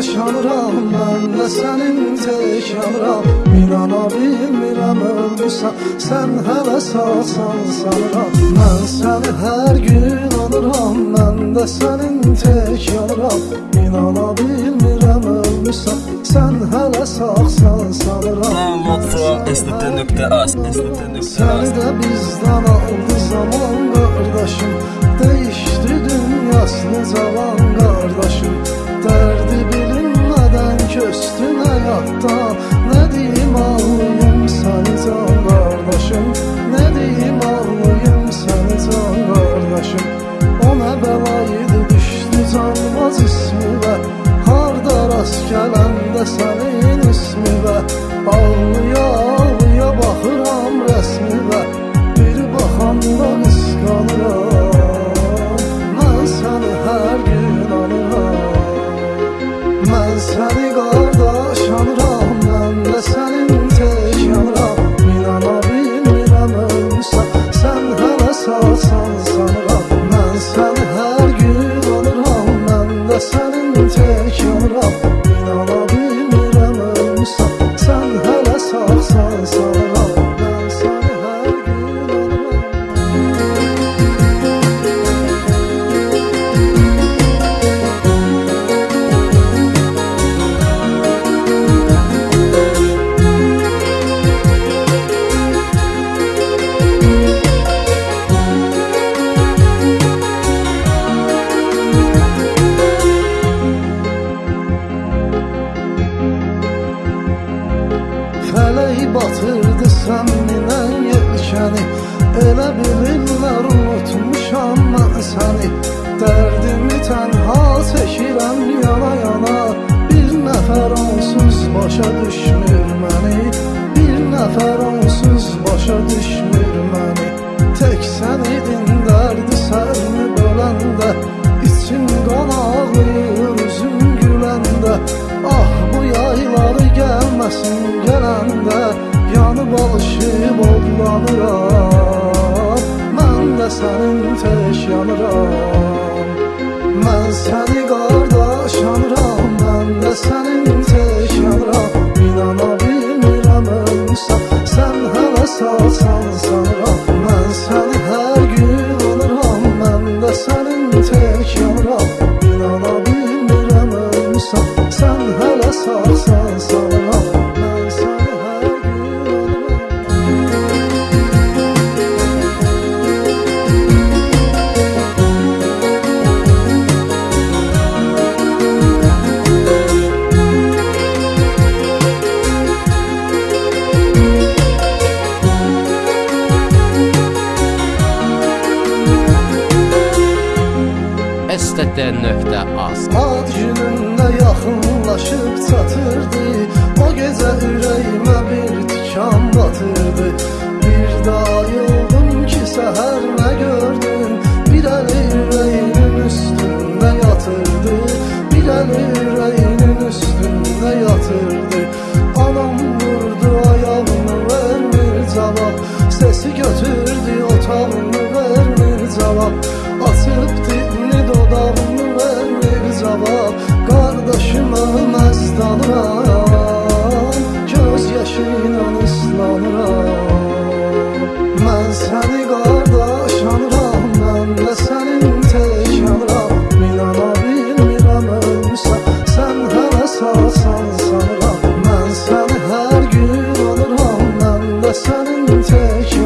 yaşanıram Mən də sənin tək yanıram İnana bilmirəm ölmüsən Sən hələ sağsan sanıram Mən səni hər gün anıram Mən də sənin tək yanıram İnana bilmirəm ölmüsən Sən hələ sağsan sanıram stt.az Səni də bizdən aldı zaman coração. Fələk batırdı səmminən yelkəni Elə bilirlər unutmuşam mən səni Dərdimi tənha çəkirəm yana yana. Bir nəfər onsuz başa düşmür məni odlanıram Mən də sənin tək yanıram. Mən səni qardaş yanıram. Mən də sənin tək Ad günündə yaxınlaşıb çatırdı. O gecə ürəyimə bir tikan batırdı. Bir daha yoldum ki səhər nə gördüm. Bir əli ürəyinin üstündə yatırdı. Bir əli ürəyinin üstündə yatırdı. Anam vurdu ayağını vermir cavab Sesi götürdü otağını vermir cavab ıslanıram Göz yaşıyla ıslanıram Mən səni qardaş anıram Mən də sənin tək anıram. İnana bilmirəm ölmüsən Sən hələ sağsan gün anıram Mən də sənin tək